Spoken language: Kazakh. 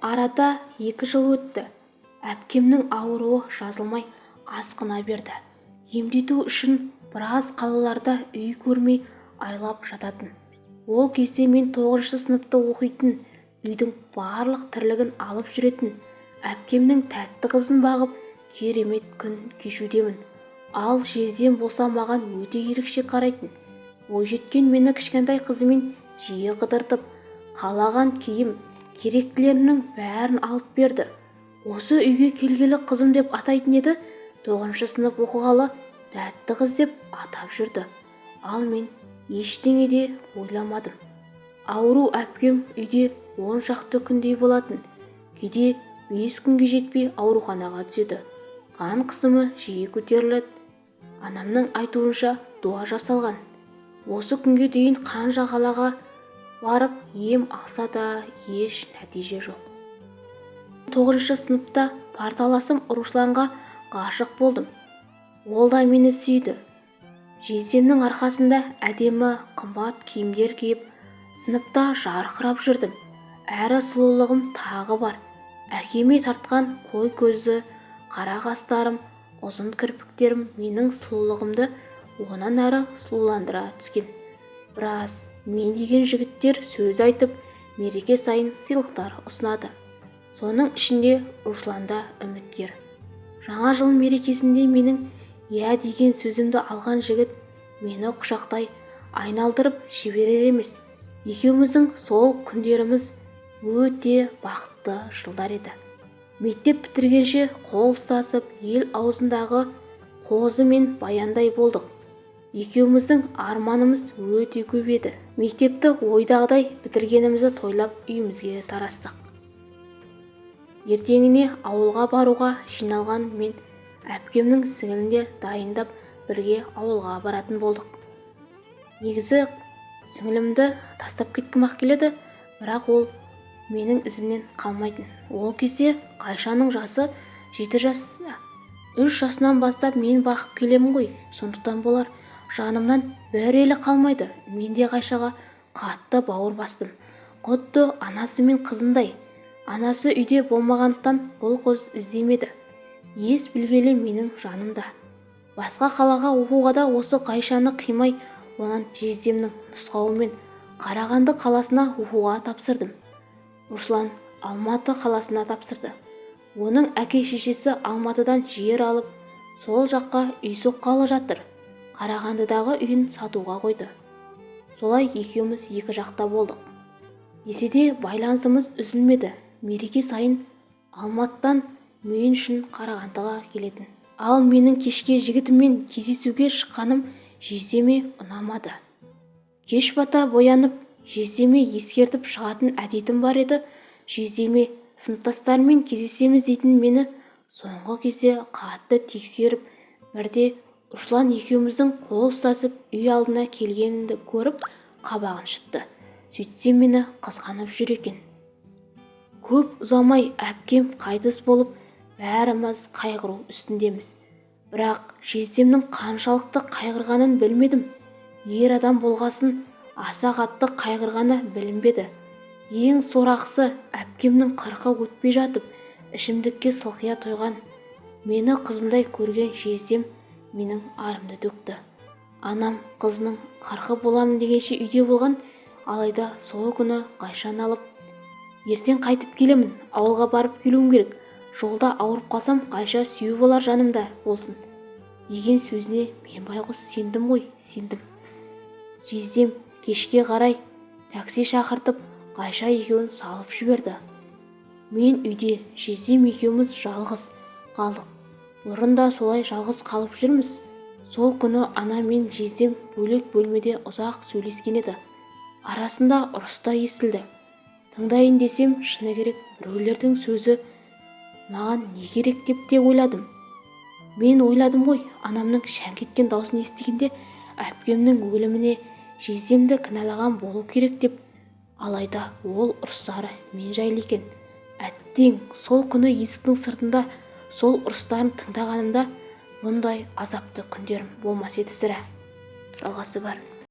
арада екі жыл өтті. Әпкемнің ауруы жазылмай асқына берді. Емдету үшін біраз қалаларда үй көрмей айлап жататын. Ол кезде мен тоғызыншы сыныпта оқитын үйдің барлық тірлігін алып жүретін. Әпкемнің тәтті қызын бағып керемет күн кешудемін. Ал жездем болса маған өте ерекше қарайтын. Бойжеткен мені кішкентай қызымен жиі қыдыртып қалаған киім керектілерімнің бәрін алып берді. Осы үйге келгелі қызым деп атайтын еді тоғызыншы сынып оқығалы тәтті қыз деп атап жүрді. Ал мен ештеңе де ойламадым. Ауру әпкем үйде он шақты күндей болатын. Кейде бес күнге жетпей ауруханаға түседі. Қан қысымы жиі көтеріледі. Анамның айтуынша дуа жасалған. Осы күнге дейін қан жағалаға барып ем алса да еш нәтиже жоқ. Тоғызыншы сыныпта парталасым русланға ғашық болдым. Ол да мені сүйді. Жездемнің арқасында әдемі қымбат киімдер киіп сыныпта жарқырап жүрдім. Әрі сұлулығым тағы бар. Әкеме тартқан қой көзді қара қастарым ұзын кірпіктерім менің сұлулығымды онан әрі сұлуландыра түскен. Біраз мен деген жігіттер сөз айтып мереке сайын сыйлықтар ұсынады. Соның ішінде руслан да үміткер. Жаңа жыл мерекесінде менің иә деген сөзімді алған жігіт мені құшақтай айналдырып жіберер емес. Екеуміздің сол күндеріміз өте бақытты жылдар еді. Мектеп бітіргенше қол ұстасып ел аузындағы қозы мен баяндай болдық. Екеуміздің арманымыз өте көп еді. Мектепті ойдағыдай бітіргенімізді тойлап үйімізге тарастық. Ертеңіне ауылға баруға жиналған мен әпкемнің сіңілін де дайындап бірге ауылға баратын болдық. Негізі сіңілімді тастап кеткім-ақ келеді бірақ ол менің ізімнен қалмайтын. Ол кезде қайшаның жасы жеті жаста. Үш жасынан бастап мен бақып келемін ғой. Сондықтан болар. Жанымнан бір елі қалмайды. Мен де қайшаға қатты бауыр бастым. Құдды анасы мен қызындай. Анасы үйде болмағандықтан бұл қыз іздемеді. Ес білгелі менің жанымда. Басқа қалаға оқуға да осы қайшаны қимай онан жездемнің нұсқауымен қарағанды қаласына оқуға тапсырдым. Руслан алматы қаласына тапсырды. Оның әке-шешесі алматыдан жер алып сол жаққа үй соққалы жатыр. Қарағандыдағы үйін сатуға қойды. Солай екеуміз екі жақта болдық. Десе де байланысымыз үзілмеді. Мереке сайын алматыдан мен үшін қарағандыға келетін. Ал менің кешке жігітіммен кездесуге шыққаным жездеме ұнамады. Кеш бата боянып жездеме ескертіп шығатын әдетім бар еді. Жездеме сыныптастарымен кездесеміз дейтін мені соңғы кезде қатты тексеріп бірде руслан екеуміздің қол ұстасып үй алдына келгенімді көріп қабағын шытты. Сөйтсем мені қызғанып жүр екен. Көп ұзамай әпкем қайтыс болып бәріміз қайғыру үстіндеміз. Бірақ жездемнің қаншалықты қайғырғанын білмедім. Ер адам болғасын аса қатты қайғырғаны білінбеді. Ең сорақысы әпкемнің қырқы өтпей жатып ішімдікке сылқия тойған. Мені қызындай көрген жездем менің арымды төкті. Анам қызының қарқы боламын дегенше үйде болған алайда сол күні қайшаны алып ертең қайтып келемін ауылға барып келуім керек. Жолда ауырып қалсам қайша сүйеу болар жанымда болсын деген сөзіне мен байғұс сендім ғой сендім. Жездем кешке қарай такси шақыртып қайша екеуін салып жіберді. Мен үйде жездем екеуміз жалғыз қалдық бұрын да солай жалғыз қалып жүрміз. Сол күні ана мен жездем бөлек бөлмеде ұзақ сөйлескен еді. Арасында ұрыс та естілді. Тыңдайын десем шыны керек біреулердің сөзі маған не керек деп те ойладым. Мен ойладым ғой анамның шәңк еткен даусын естігенде әпкемнің өліміне жездемді кінәлаған болу керек деп. Алайда ол ұрыстары мен жайлы екен. Әттең сол күні есіктің сыртында сол ұрыстарын тыңдағанымда мұндай азапты күндерім болмас еді сірә. Жалғасы бар.